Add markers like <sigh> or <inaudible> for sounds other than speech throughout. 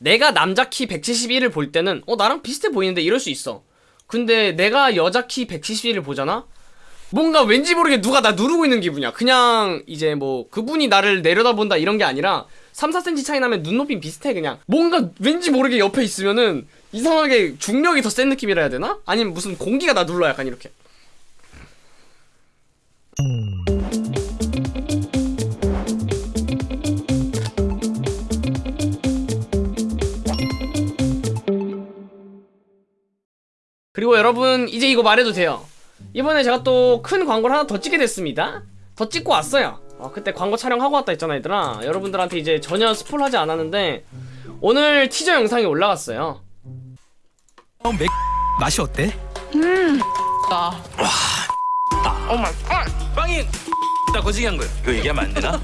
내가 남자 키 171을 볼 때는 어 나랑 비슷해 보이는데 이럴 수 있어. 근데 내가 여자 키 171을 보잖아? 뭔가 왠지 모르게 누가 나 누르고 있는 기분이야. 그냥 이제 뭐 그분이 나를 내려다본다 이런 게 아니라 3, 4cm 차이 나면 눈높이 비슷해 그냥. 뭔가 왠지 모르게 옆에 있으면은 이상하게 중력이 더 센 느낌이라 해야 되나? 아니면 무슨 공기가 나 눌러 약간 이렇게 그리고 여러분 이제 이거 말해도 돼요 이번에 제가 또 큰 광고를 하나 더 찍게 됐습니다 더 찍고 왔어요 어, 그때 광고 촬영하고 왔다 했잖아 얘들아 여러분들한테 이제 전혀 스포하지 않았는데 오늘 티저 영상이 올라갔어요 어, 맥 맛이 어때? 나. Oh my God. 빵이 나 거지게 한 거야. 이거 얘기하면 안 되나?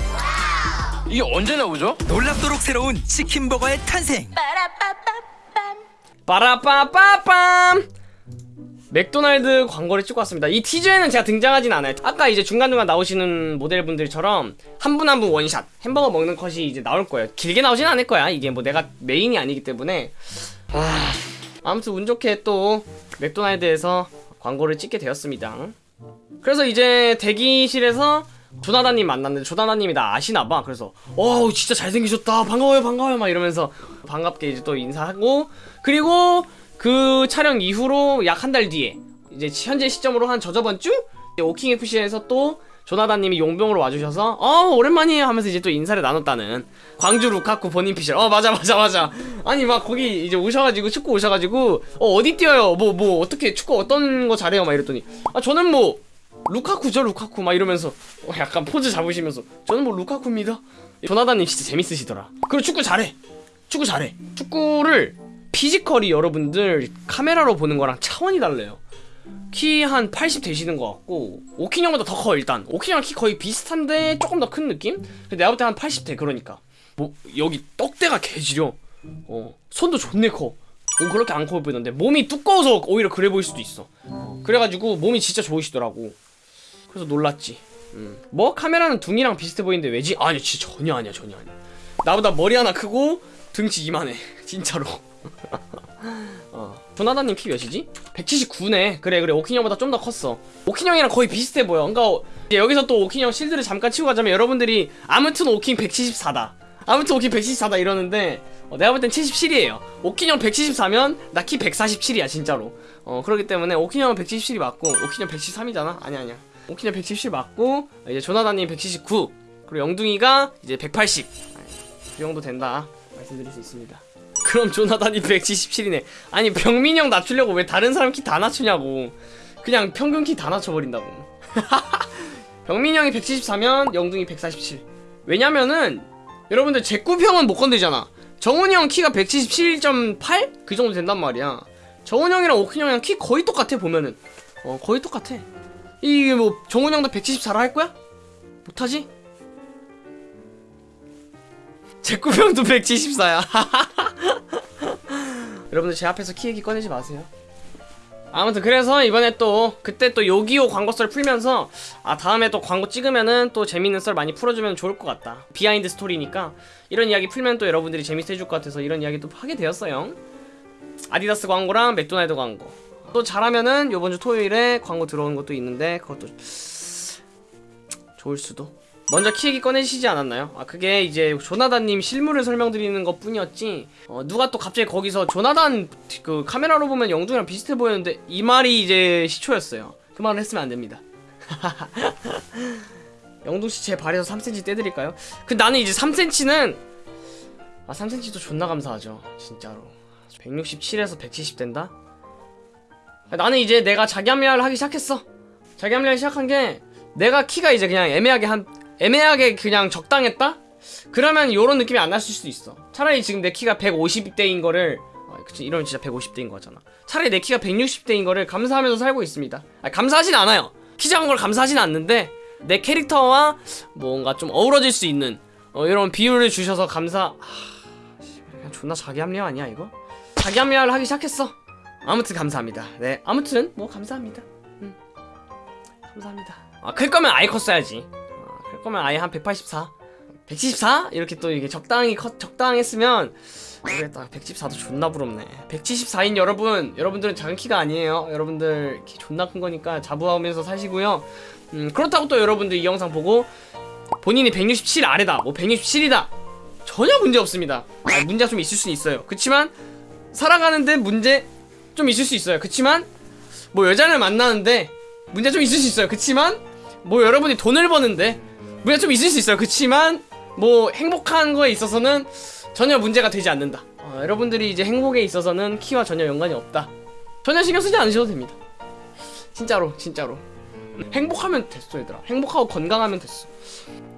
<gasps> 이게 언제 나오죠? 놀랍도록 새로운 치킨 버거의 탄생. 빠라빠빠빰! 맥도날드 광고를 찍고 왔습니다. 이 티저에는 제가 등장하진 않아요. 아까 이제 중간중간 나오시는 모델분들처럼 한 분 한 분 원샷 햄버거 먹는 컷이 이제 나올 거예요. 길게 나오진 않을 거야. 이게 뭐 내가 메인이 아니기 때문에. 아... 아무튼 운 좋게 또 맥도날드에서 광고를 찍게 되었습니다. 그래서 이제 대기실에서 조나단님 만났는데 조나단님이 나 아시나봐. 그래서 어우 진짜 잘생기셨다. 반가워요 반가워요. 막 이러면서 반갑게 이제 또 인사하고 그리고 그 촬영 이후로 약 한 달 뒤에 이제 현재 시점으로 한 저저번 주 오킹 FC에서 또 조나단님이 용병으로 와주셔서 어 오랜만이에요. 하면서 이제 또 인사를 나눴다는 광주 루카쿠 본인 피셜. 어 맞아 맞아 맞아. 아니 막 거기 이제 오셔가지고 축구 오셔가지고 어 어디 뛰어요? 뭐뭐 어떻게 축구 어떤 거 잘해요? 막 이랬더니 아 저는 뭐 루카쿠죠 루카쿠. 막 이러면서 어, 약간 포즈 잡으시면서 저는 뭐 루카쿠입니다. 조나단님 진짜 재밌으시더라. 그리고 축구 잘해. 축구 잘해. 축구를 피지컬이 여러분들 카메라로 보는 거랑 차원이 달라요. 키 한 80 되시는 것 같고 오킹 형보다 더 커 일단. 오킹 형 키 거의 비슷한데 조금 더 큰 느낌? 근데 내가 볼 때 한 80대 그러니까. 뭐 여기 떡대가 개지려. 어 손도 존내 커. 어, 그렇게 안 커 보이는데 몸이 두꺼워서 오히려 그래 보일 수도 있어 어, 그래가지고 몸이 진짜 좋으시더라고 그래서 놀랐지. 음. 뭐 카메라는 둥이랑 비슷해 보이는데 왜지? 아니 진짜 전혀 아니야 전혀 아니야. 나보다 머리 하나 크고 등치 이만해 <laughs> 진짜로. <laughs> 어. 조나단님 키 몇이지? 179네. 그래 그래. 오킹 형보다 좀 더 컸어. 오킹 형이랑 거의 비슷해 보여. 그러니까 이제 여기서 또 오킹 형 실드를 잠깐 치고 가자면 여러분들이 아무튼 오킹 174다. 아무튼 오킹 174다 이러는데 어, 내가 볼 땐 77이에요. 오킹 형 174면 나 키 147이야 진짜로. 어 그렇기 때문에 오킨 형은 177이 맞고 오킨 형 173이잖아? 아니야 아니야 오킨 형177 맞고 이제 조나단님 179 그리고 영둥이가 이제 180 그 정도 된다. 말씀드릴 수 있습니다. 그럼 조나단이 177이네. 아니 병민이 형 낮추려고 왜 다른 사람 키 다 낮추냐고. 그냥 평균 키 다 낮춰버린다고. <laughs> 병민이 형이 174면 영둥이 147 왜냐면은 여러분들 제꾸형은 못 건드잖아. 정훈이 형 키가 177.8? 그 정도 된단 말이야. 정훈 형이랑 오킹 형이랑 키 거의 똑같아 보면은. 어 거의 똑같아 이게 뭐 정훈 형도 174라 할 거야? 못하지? 제꾸형도 174야. <laughs> 여러분들 제 앞에서 키 얘기 꺼내지 마세요. 아무튼 그래서 이번에 또 그때 또 요기요 광고 썰 풀면서 아 다음에 또 광고 찍으면은 또 재밌는 썰 많이 풀어주면 좋을 것 같다. 비하인드 스토리니까. 이런 이야기 풀면 또 여러분들이 재밌어 해줄 것 같아서 이런 이야기 또 하게 되었어요. 아디다스 광고랑 맥도날드 광고 또 잘하면은 요번 주 토요일에 광고 들어오는 것도 있는데 그것도 좋을 수도 먼저 키 얘기 꺼내시지 않았나요? 아 그게 이제 조나단님 실물을 설명드리는 것 뿐이었지 어, 누가 또 갑자기 거기서 조나단 그 카메라로 보면 영둥이랑 비슷해 보였는데 이 말이 이제 시초였어요 그 말을 했으면 안 됩니다 <laughs> 영둥씨 제 발에서 3cm 떼드릴까요? 그 나는 이제 3cm는 아 3cm도 존나 감사하죠 진짜로 167에서 170 된다? 나는 이제 내가 자기 합리화를 하기 시작했어. 자기 합리화를 시작한 게 내가 키가 이제 그냥 애매하게 한 애매하게 그냥 적당했다? 그러면 요런 느낌이 안 났을 수도 있어. 차라리 지금 내 키가 150대인 거를 아, 그치 이러면 진짜 150대인 거잖아. 차라리 내 키가 160대인 거를 감사하면서 살고 있습니다. 아니, 감사하진 않아요. 키 작은 걸 감사하진 않는데 내 캐릭터와 뭔가 좀 어우러질 수 있는 어, 이런 비율을 주셔서 감사 하... 그냥 존나 자기 합리화 아니야 이거? 자기 합리화를 하기 시작했어 아무튼 감사합니다. 네 아무튼 뭐 감사합니다. 음. 감사합니다. 아 클 거면 아예 컸어야지. 아, 클 거면 아예 한 184 174? 이렇게 또 이게 적당히 컷 적당했으면 모르겠다. 114도 존나 부럽네. 174인 여러분 여러분들은 작은 키가 아니에요. 여러분들 키 존나 큰 거니까 자부하면서 사시고요. 음, 그렇다고 또 여러분들 이 영상 보고 본인이 167 아래다 뭐 167이다 전혀 문제 없습니다. 아, 문제가 좀 있을 수 있어요. 그치만 살아가는데 문제 좀 있을 수 있어요. 그치만 뭐 여자를 만나는데 문제 좀 있을 수 있어요. 그치만 뭐 여러분이 돈을 버는데 문제 좀 있을 수 있어요. 그치만 뭐 행복한 거에 있어서는 전혀 문제가 되지 않는다. 어, 여러분들이 이제 행복에 있어서는 키와 전혀 연관이 없다. 전혀 신경 쓰지 않으셔도 됩니다. 진짜로 진짜로. 행복하면 됐어 얘들아. 행복하고 건강하면 됐어.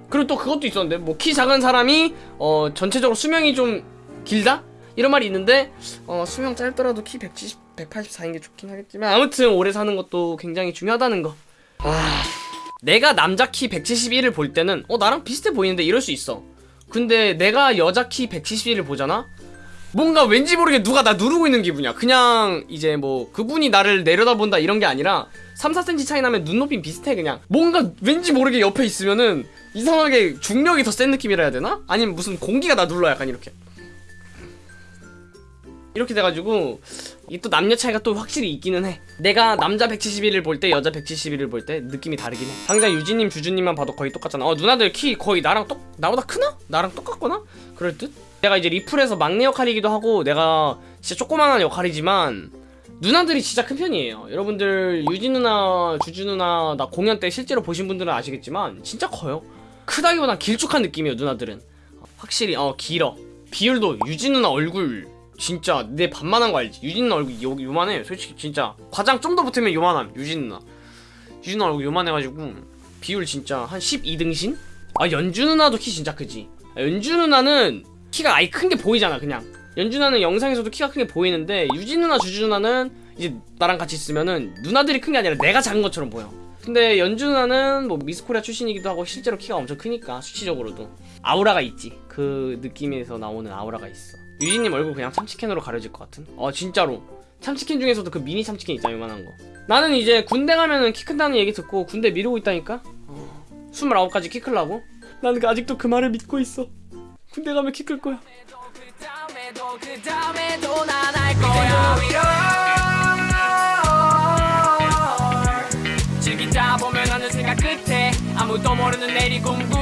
그리고 또 그것도 있었는데 뭐 키 작은 사람이 어 전체적으로 수명이 좀 길다? 이런 말이 있는데 어 수명 짧더라도 키 170, 184인 게 좋긴 하겠지만 아무튼 오래 사는 것도 굉장히 중요하다는 거. 아... 내가 남자 키 171을 볼 때는 어 나랑 비슷해 보이는데 이럴 수 있어. 근데 내가 여자 키 171을 보잖아? 뭔가 왠지 모르게 누가 나 누르고 있는 기분이야. 그냥 이제 뭐 그분이 나를 내려다본다 이런 게 아니라 3, 4cm 차이 나면 눈높이 비슷해 그냥. 뭔가 왠지 모르게 옆에 있으면은 이상하게 중력이 더 센 느낌이라 해야 되나? 아니면 무슨 공기가 나 눌러 약간 이렇게. 이렇게 돼가지고 이게 또 남녀 차이가 또 확실히 있기는 해. 내가 남자 171을 볼 때 여자 171을 볼 때 느낌이 다르긴 해. 당장 유진님 주주님만 봐도 거의 똑같잖아. 어 누나들 키 거의 나랑 똑 나보다 크나? 나랑 똑같거나? 그럴 듯? 내가 이제 리플에서 막내 역할이기도 하고 내가 진짜 조그만한 역할이지만 누나들이 진짜 큰 편이에요. 여러분들 유진 누나 주주 누나 나 공연 때 실제로 보신 분들은 아시겠지만 진짜 커요. 크다기보다 길쭉한 느낌이에요 누나들은. 확실히 어 길어. 비율도 유진 누나 얼굴 진짜 내 반만한 거 알지? 유진 얼굴 요, 요만해. 솔직히 진짜 과장 좀 더 붙으면 요만함 유진 누나. 유진 얼굴 요만해가지고 비율 진짜 한 12등신? 아 연주 누나도 키 진짜 크지. 아, 연주 누나는 키가 아예 큰 게 보이잖아 그냥. 연주 누나는 영상에서도 키가 큰 게 보이는데 유진 누나 주주 누나는 이제 나랑 같이 있으면은 누나들이 큰 게 아니라 내가 작은 것처럼 보여. 근데 연주 누나는 뭐 미스코리아 출신이기도 하고 실제로 키가 엄청 크니까 수치적으로도. 아우라가 있지. 그 느낌에서 나오는 아우라가 있어 유진님 얼굴 그냥 참치캔으로 가려질 것 같은? 어 진짜로. 참치캔 중에서도 그 미니 참치캔 있잖아 요만한 거. 나는 이제 군대 가면은 키 큰다는 얘기 듣고 군대 미루고 있다니까? 어, 29까지 키 클라고? 나는 그 아직도 그 말을 믿고 있어. 군대 가면 키 클 거야. 아무도 모르는 내리 공구